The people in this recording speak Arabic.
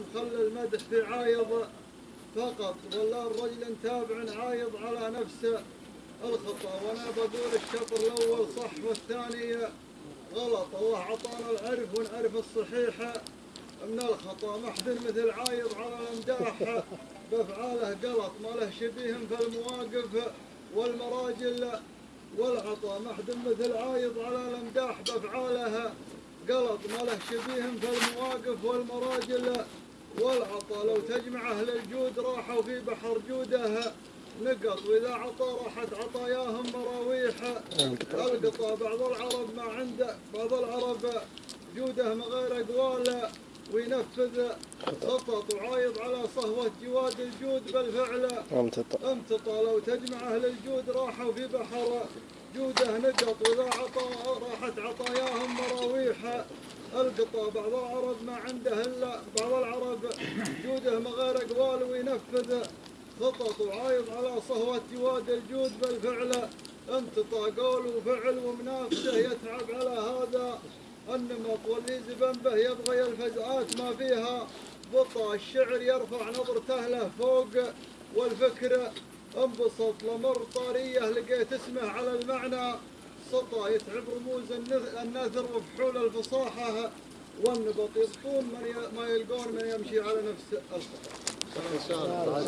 مخلى المدح في عايض فقط ولا الرجل تابع عايض على نفسه. الخطأ وأنا بقول الشطر الأول صح والثاني غلط. الله عطانا العرف ونعرف الصحيح. من الخطأ محد مثل عايض على الأمداح. بأفعاله غلط ما له شبيه في المواقف والمراجل والعطاء. محد مثل عايض على الأمداح بأفعاله غلط ما له شبيه في المواقف والمراجل والعطاء لو تجمع أهل الجود راحوا في بحر جوده نقط وإذا عطى راحت عطاياهم مراويح ألقطا بعض العرب ما عنده بعض العرب جوده من غير أقوال. وينفذ خطط وعايض على صهوة جواد الجود بالفعل. امتطى امتطى لو تجمع أهل الجود راحوا في بحر جوده. نقط وإذا عطى راحت عطاياهم مراويح ألقطا بعض العرب ما عنده إلا بعض العرب جوده من غير اقوال وينفذ خطط وعايض على صهوة جواد الجود بالفعل امتطى قول وفعل ومنافسه يتعب على هذا. النمط واللي زبن به يبغى الفزعات ما فيها. بطا الشعر يرفع نظرته له فوق والفكر. انبسط لمر طاريه لقيت اسمه على المعنى. سطى يتعب رموز النث- النثر وفحول الفصاحة. والنبط يبطون من ي- ما يلقون من يمشي على نفس الخطأ